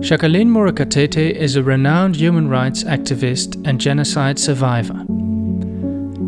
Jacqueline Murekatete is a renowned human rights activist and genocide survivor.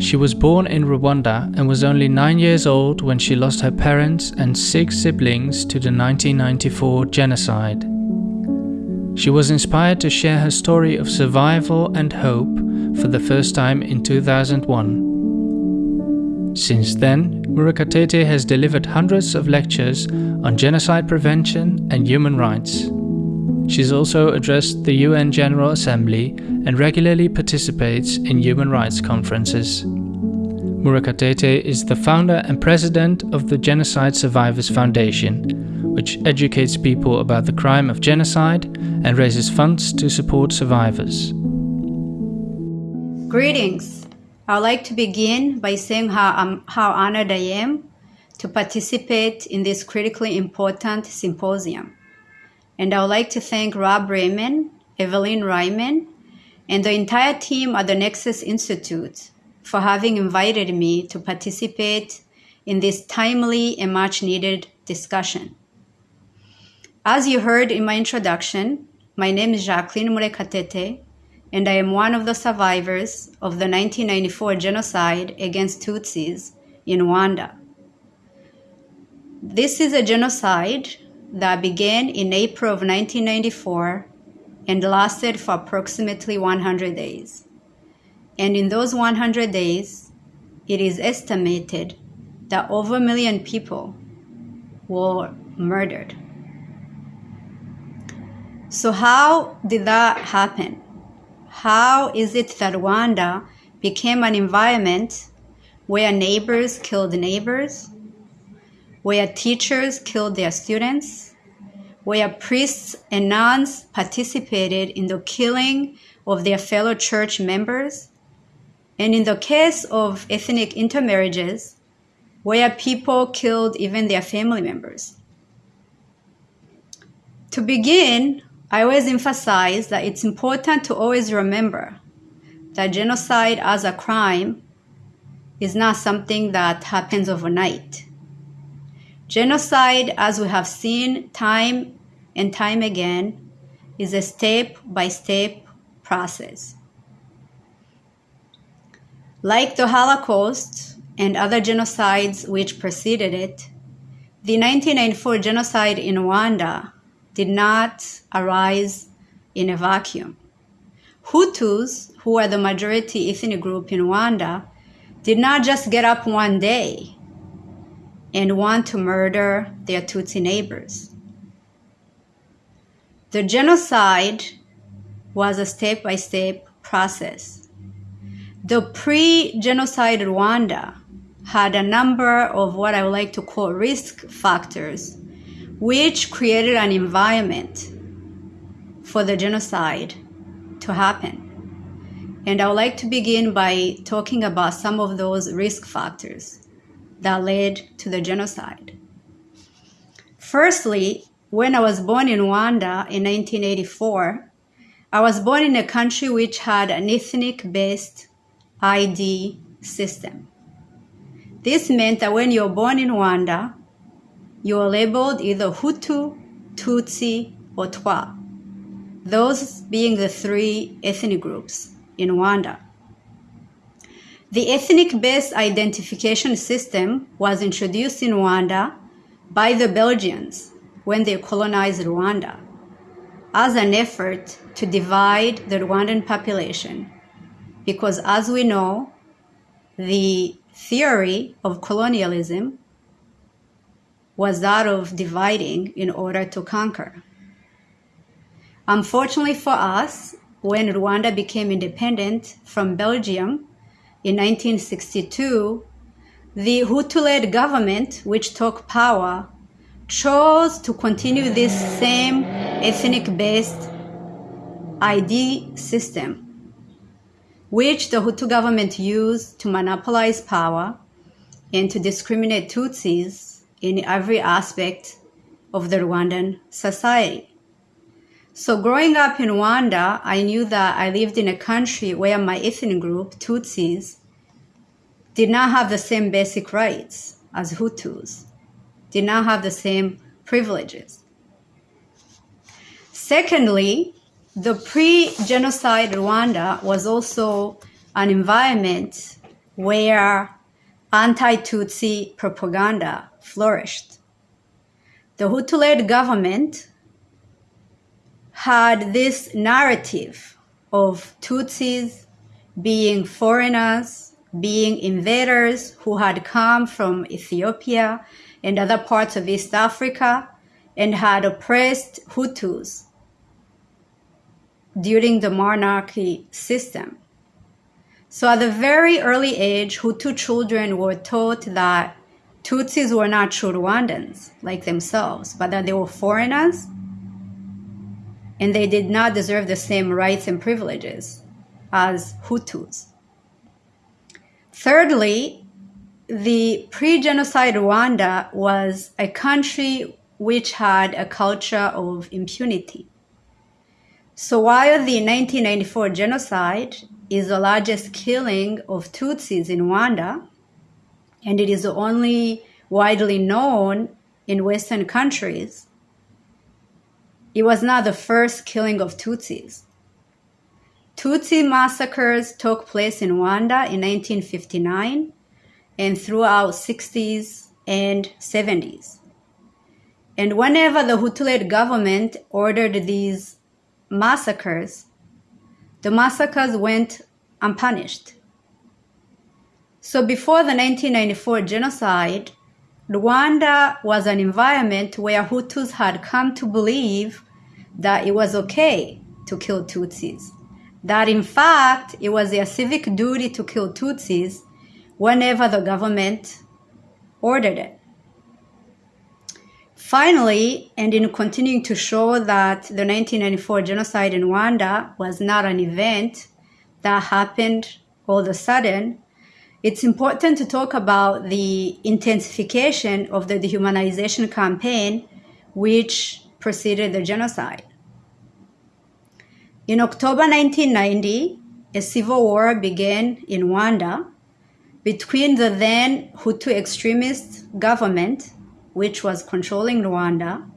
She was born in Rwanda and was only 9 years old when she lost her parents and six siblings to the 1994 genocide. She was inspired to share her story of survival and hope for the first time in 2001. Since then, Murekatete has delivered hundreds of lectures on genocide prevention and human rights. She's also addressed the UN General Assembly and regularly participates in human rights conferences. Murekatete is the founder and president of the Genocide Survivors Foundation, which educates people about the crime of genocide and raises funds to support survivors. Greetings. I'd like to begin by saying how, how honored I am to participate in this critically important symposium. And I would like to thank Rob Riemen, Evelyn Ryman, and the entire team at the Nexus Institute for having invited me to participate in this timely and much needed discussion. As you heard in my introduction, my name is Jacqueline Murekatete, and I am one of the survivors of the 1994 genocide against Tutsis in Rwanda. This is a genocide that began in April of 1994 and lasted for approximately 100 days. And in those 100 days, it is estimated that over a million people were murdered. So, how did that happen? How is it that Rwanda became an environment where neighbors killed neighbors, where teachers killed their students, where priests and nuns participated in the killing of their fellow church members, and in the case of ethnic intermarriages, where people killed even their family members. To begin, I always emphasize that it's important to always remember that genocide as a crime is not something that happens overnight. Genocide, as we have seen time and time again, is a step by step process. Like the Holocaust and other genocides which preceded it, the 1994 genocide in Rwanda did not arise in a vacuum. Hutus, who are the majority ethnic group in Rwanda, did not just get up one day and want to murder their Tutsi neighbors. The genocide was a step by step process. The pre genocide Rwanda had a number of what I would like to call risk factors, which created an environment for the genocide to happen. And I would like to begin by talking about some of those risk factors that led to the genocide. Firstly, when I was born in Rwanda in 1984, I was born in a country which had an ethnic based ID system. This meant that when you're born in Rwanda, you are labeled either Hutu, Tutsi, or Twa, those being the three ethnic groups in Rwanda. The ethnic based identification system was introduced in Rwanda by the Belgians when they colonized Rwanda as an effort to divide the Rwandan population. Because as we know, the theory of colonialism was that of dividing in order to conquer. Unfortunately for us, when Rwanda became independent from Belgium, in 1962, the Hutu led government, which took power, chose to continue this same ethnic based ID system, which the Hutu government used to monopolize power and to discriminate Tutsis in every aspect of the Rwandan society. So growing up in Rwanda, I knew that I lived in a country where my ethnic group, Tutsis, did not have the same basic rights as Hutus, did not have the same privileges. Secondly, the pre-genocide Rwanda was also an environment where anti-Tutsi propaganda flourished. The Hutu-led government had this narrative of Tutsis being foreigners, being invaders who had come from Ethiopia and other parts of East Africa and had oppressed Hutus during the monarchy system. So at a very early age, Hutu children were taught that Tutsis were not true Rwandans like themselves, but that they were foreigners and they did not deserve the same rights and privileges as Hutus. Thirdly, the pre-genocide Rwanda was a country which had a culture of impunity. So while the 1994 genocide is the largest killing of Tutsis in Rwanda, and it is only widely known in Western countries, it was not the first killing of Tutsis. Tutsi massacres took place in Rwanda in 1959 and throughout 60s and 70s. And whenever the Hutu-led government ordered these massacres, the massacres went unpunished. So before the 1994 genocide, Rwanda was an environment where Hutus had come to believe that it was okay to kill Tutsis. That in fact, it was their civic duty to kill Tutsis whenever the government ordered it. Finally, and in continuing to show that the 1994 genocide in Rwanda was not an event that happened all of a sudden, it's important to talk about the intensification of the dehumanization campaign which preceded the genocide. In October 1990, a civil war began in Rwanda between the then Hutu extremist government which was controlling Rwanda,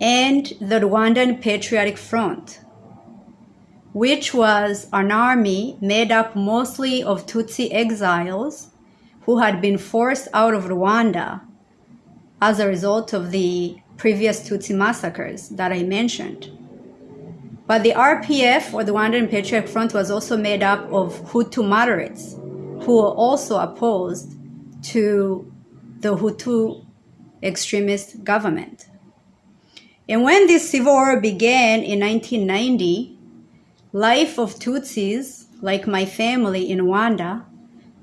and the Rwandan Patriotic Front, which was an army made up mostly of Tutsi exiles who had been forced out of Rwanda as a result of the previous Tutsi massacres that I mentioned. But the RPF, or the Rwandan Patriotic Front, was also made up of Hutu moderates who were also opposed to the Hutu extremist government. And when this civil war began in 1990, life of Tutsis, like my family in Rwanda,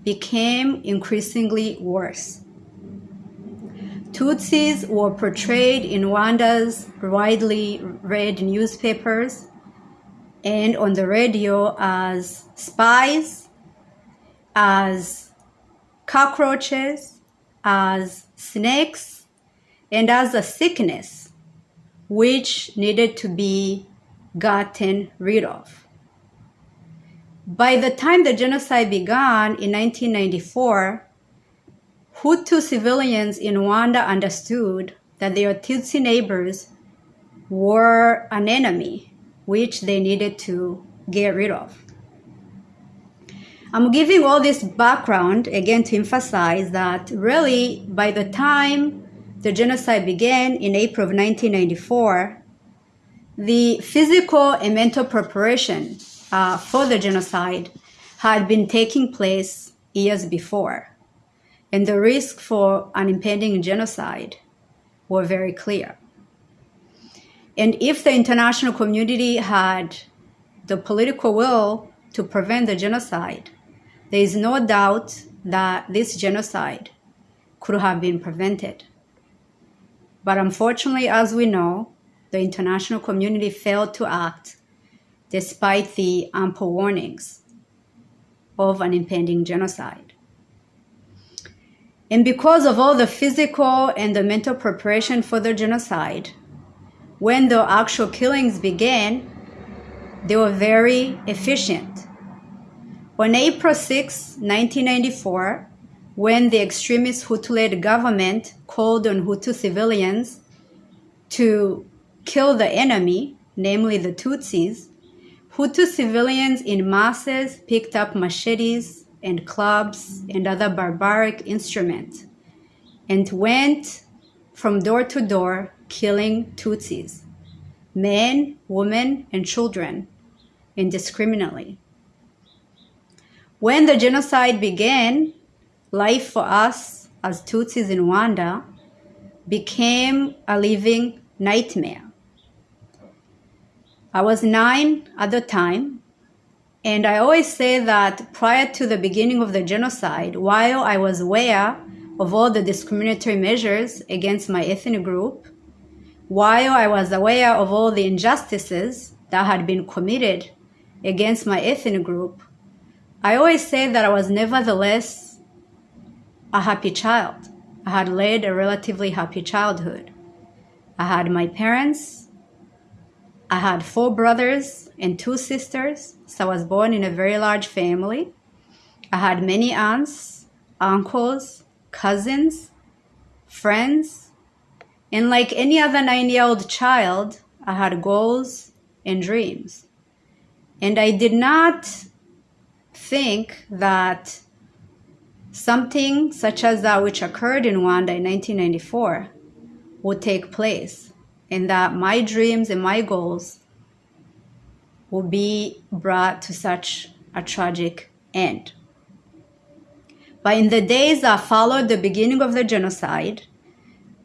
became increasingly worse. Tutsis were portrayed in Rwanda's widely read newspapers and on the radio as spies, as cockroaches, as snakes, and as a sickness which needed to be gotten rid of. By the time the genocide began in 1994, Hutu civilians in Rwanda understood that their Tutsi neighbors were an enemy which they needed to get rid of. I'm giving all this background again to emphasize that really by the time the genocide began in April of 1994, the physical and mental preparation uh, for the genocide had been taking place years before, and the risk for an impending genocide were very clear. And if the international community had the political will to prevent the genocide, there is no doubt that this genocide could have been prevented. But unfortunately, as we know, the international community failed to act despite the ample warnings of an impending genocide. And because of all the physical and the mental preparation for the genocide, when the actual killings began, they were very efficient. On April 6, 1994, when the extremist Hutu-led government called on Hutu civilians to kill the enemy namely the Tutsis, Hutu civilians in masses picked up machetes and clubs and other barbaric instruments and went from door to door killing Tutsis, men, women, and children, indiscriminately. When the genocide began, life for us as Tutsis in Rwanda became a living nightmare. I was nine at the time, and I always say that prior to the beginning of the genocide, while I was aware of all the discriminatory measures against my ethnic group, while I was aware of all the injustices that had been committed against my ethnic group, I always say that I was nevertheless a happy child. I had led a relatively happy childhood. I had my parents I had four brothers and two sisters, so I was born in a very large family. I had many aunts, uncles, cousins, friends, and like any other nine year old child, I had goals and dreams. And I did not think that something such as that which occurred in Rwanda in 1994 would take place and that my dreams and my goals will be brought to such a tragic end. But in the days that followed the beginning of the genocide,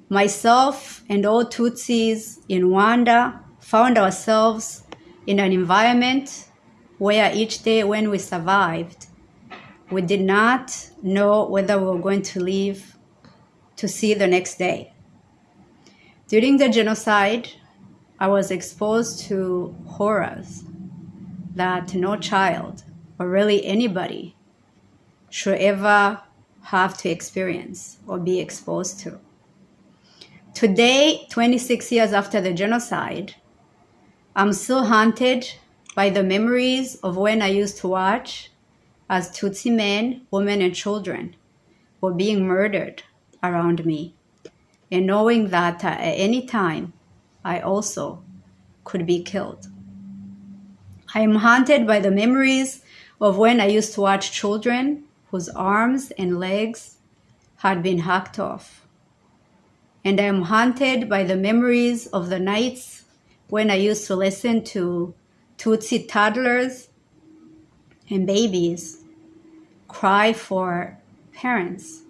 myself and all Tutsis in Rwanda found ourselves in an environment where each day when we survived, we did not know whether we were going to live to see the next day. During the genocide, I was exposed to horrors that no child, or really anybody, should ever have to experience or be exposed to. Today, 26 years after the genocide, I'm still haunted by the memories of when I used to watch as Tutsi men, women, and children were being murdered around me and knowing that at any time I also could be killed. I am haunted by the memories of when I used to watch children whose arms and legs had been hacked off. And I am haunted by the memories of the nights when I used to listen to Tutsi toddlers and babies cry for parents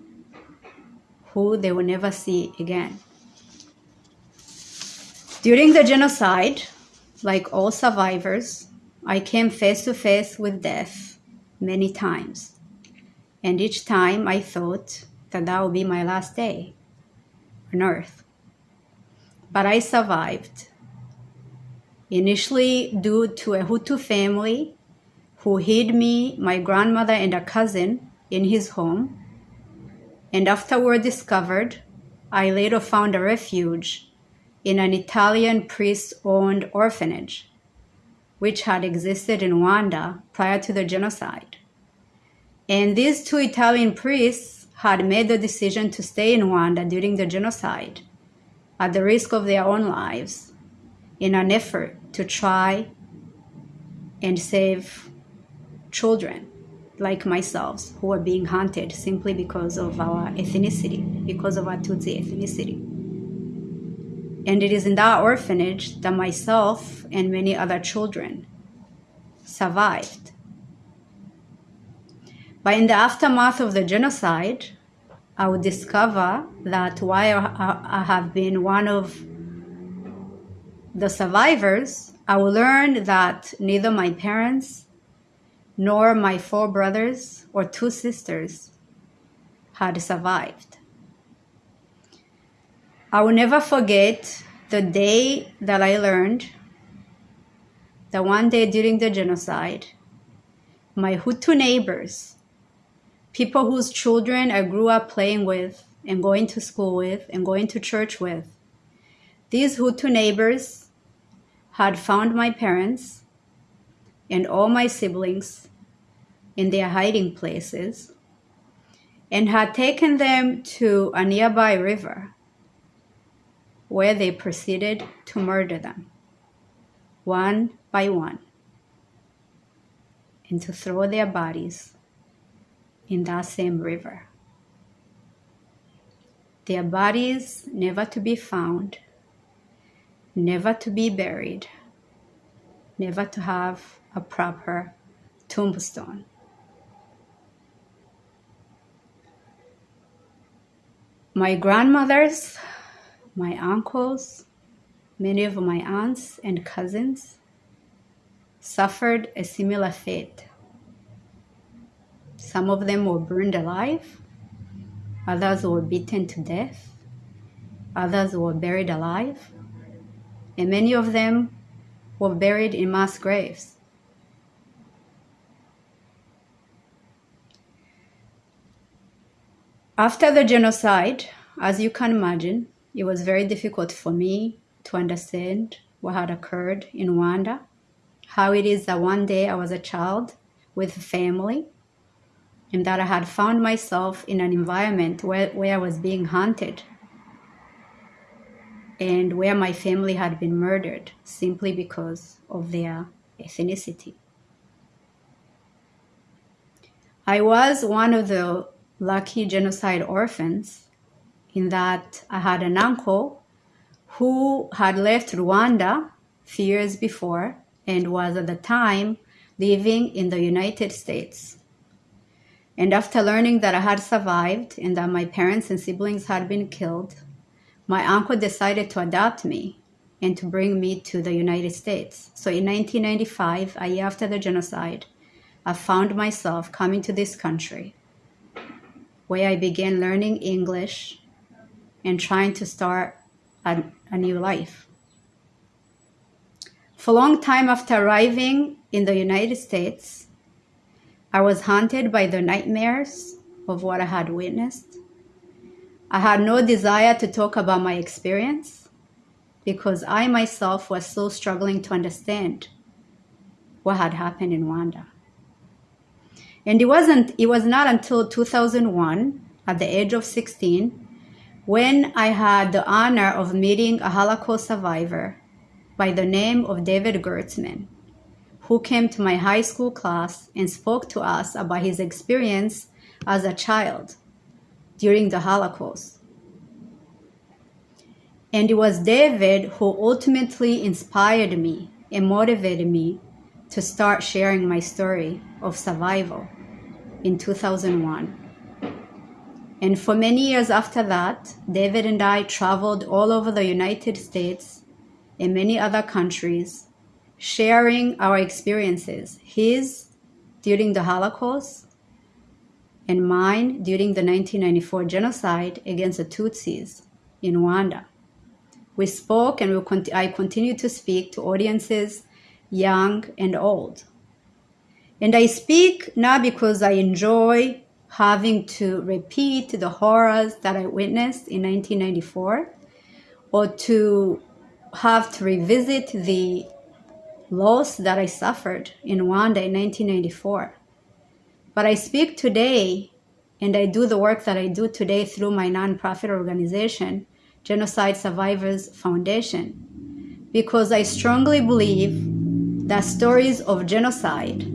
who they will never see again. During the genocide, like all survivors, I came face to face with death many times. And each time I thought that that would be my last day on earth. But I survived. Initially, due to a Hutu family who hid me, my grandmother, and a cousin in his home and afterward discovered, I later found a refuge in an Italian priest owned orphanage, which had existed in Rwanda prior to the genocide. And these two Italian priests had made the decision to stay in Rwanda during the genocide at the risk of their own lives in an effort to try and save children like myself who are being hunted simply because of our ethnicity, because of our Tutsi ethnicity. And it is in that orphanage that myself and many other children survived. But in the aftermath of the genocide, I would discover that while I have been one of the survivors, I will learn that neither my parents nor my four brothers or two sisters had survived. I will never forget the day that I learned that one day during the genocide, my Hutu neighbors, people whose children I grew up playing with and going to school with and going to church with, these Hutu neighbors had found my parents and all my siblings in their hiding places and had taken them to a nearby river where they proceeded to murder them. one by one and to throw their bodies in that same river. Their bodies never to be found, never to be buried, never to have a proper tombstone. My grandmothers, my uncles, many of my aunts and cousins suffered a similar fate. Some of them were burned alive, others were beaten to death, others were buried alive, and many of them were buried in mass graves. After the genocide, as you can imagine, it was very difficult for me to understand what had occurred in Rwanda, how it is that one day I was a child with a family, and that I had found myself in an environment where, where I was being hunted and where my family had been murdered simply because of their ethnicity. I was one of the lucky genocide orphans in that I had an uncle who had left Rwanda few years before and was at the time living in the United States. And after learning that I had survived and that my parents and siblings had been killed, my uncle decided to adopt me and to bring me to the United States. So in 1995, a year after the genocide, I found myself coming to this country where I began learning English and trying to start a, a new life. For a long time after arriving in the United States, I was haunted by the nightmares of what I had witnessed. I had no desire to talk about my experience because I myself was still struggling to understand what had happened in Rwanda. And it wasn't it was not until 2001 at the age of 16 when I had the honor of meeting a Holocaust survivor by the name of David Gewirtzman, who came to my high school class and spoke to us about his experience as a child during the Holocaust. And it was David who ultimately inspired me and motivated me to start sharing my story of survival in 2001. And for many years after that, David and I traveled all over the United States and many other countries, sharing our experiences, his during the Holocaust and mine during the 1994 genocide against the Tutsis in Rwanda. We spoke and we I continue to speak to audiences young and old. And I speak not because I enjoy having to repeat the horrors that I witnessed in 1994 or to have to revisit the loss that I suffered in Rwanda in 1994. But I speak today and I do the work that I do today through my nonprofit organization, Genocide Survivors Foundation, because I strongly believe that stories of genocide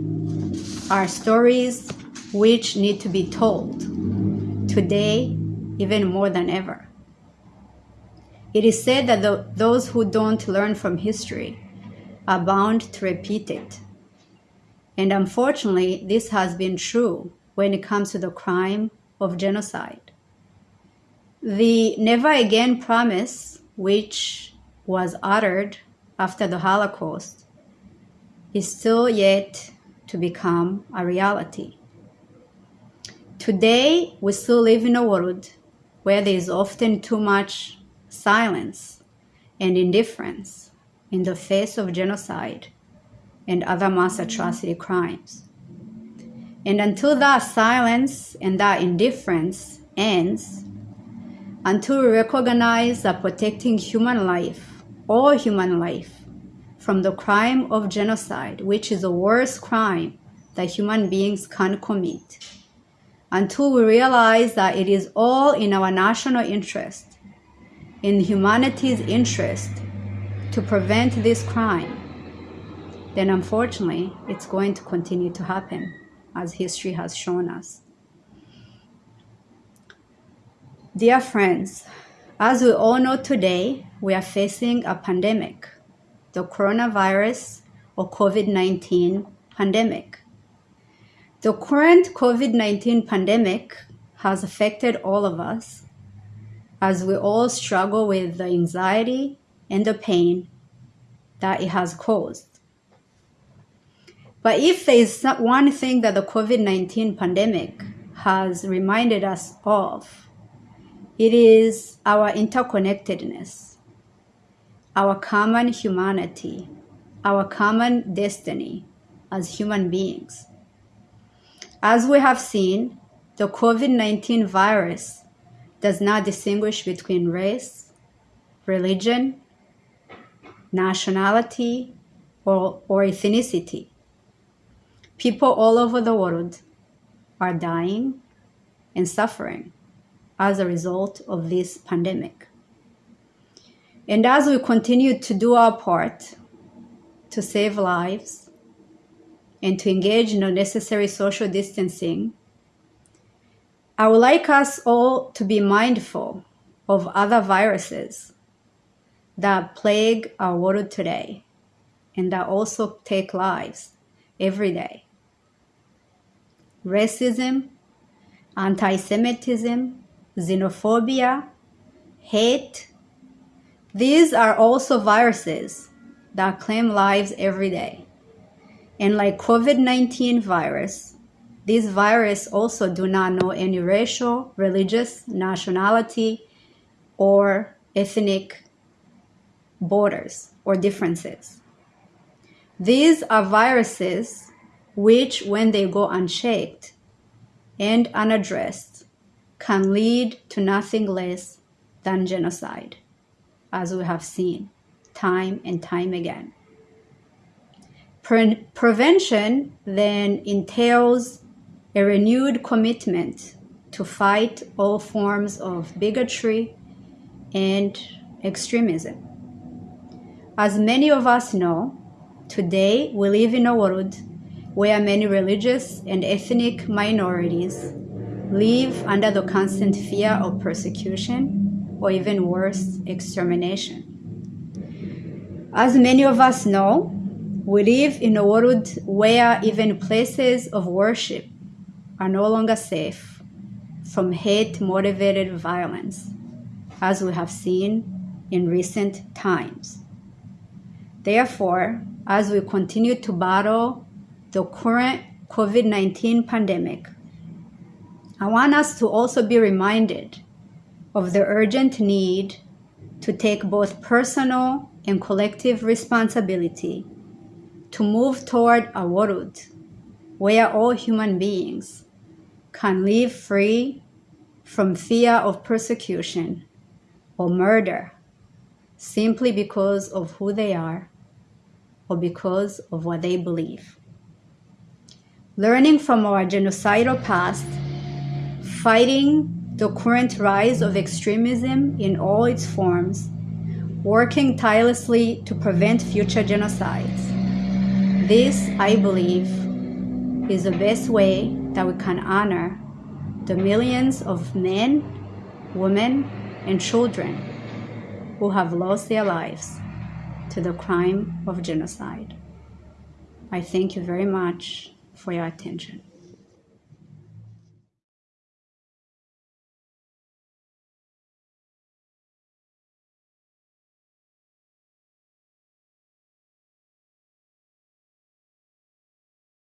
are stories which need to be told today, even more than ever. It is said that the, those who don't learn from history are bound to repeat it. And unfortunately, this has been true when it comes to the crime of genocide. The never again promise, which was uttered after the Holocaust, is still yet to become a reality. Today, we still live in a world where there is often too much silence and indifference in the face of genocide and other mass atrocity crimes. And until that silence and that indifference ends, until we recognize that protecting human life, all human life, from the crime of genocide, which is the worst crime that human beings can commit, until we realize that it is all in our national interest, in humanity's interest, to prevent this crime, then unfortunately it's going to continue to happen as history has shown us. Dear friends, as we all know today, we are facing a pandemic, the coronavirus or COVID 19 pandemic. The current COVID 19 pandemic has affected all of us as we all struggle with the anxiety and the pain that it has caused. But if there is one thing that the COVID 19 pandemic has reminded us of, it is our interconnectedness, our common humanity, our common destiny as human beings. As we have seen, the COVID 19 virus does not distinguish between race, religion, nationality, or, or ethnicity. People all over the world are dying and suffering as a result of this pandemic. And as we continue to do our part to save lives and to engage in the necessary social distancing, I would like us all to be mindful of other viruses that plague our world today and that also take lives every day. Racism, anti Semitism, xenophobia, hate. These are also viruses that claim lives every day. And like COVID-19 virus, these viruses also do not know any racial, religious, nationality, or ethnic borders or differences. These are viruses which, when they go unchecked and unaddressed, can lead to nothing less than genocide, as we have seen time and time again. Pre- prevention then entails a renewed commitment to fight all forms of bigotry and extremism. As many of us know, today we live in a world where many religious and ethnic minorities live under the constant fear of persecution or even worse, extermination. As many of us know, we live in a world where even places of worship are no longer safe from hate motivated violence, as we have seen in recent times. Therefore, as we continue to battle the current COVID 19 pandemic, I want us to also be reminded of the urgent need to take both personal and collective responsibility to move toward a world where all human beings can live free from fear of persecution or murder simply because of who they are or because of what they believe. Learning from our genocidal past, fighting the current rise of extremism in all its forms, working tirelessly to prevent future genocides. This, I believe, is the best way that we can honor the millions of men, women, and children who have lost their lives to the crime of genocide. I thank you very much for your attention.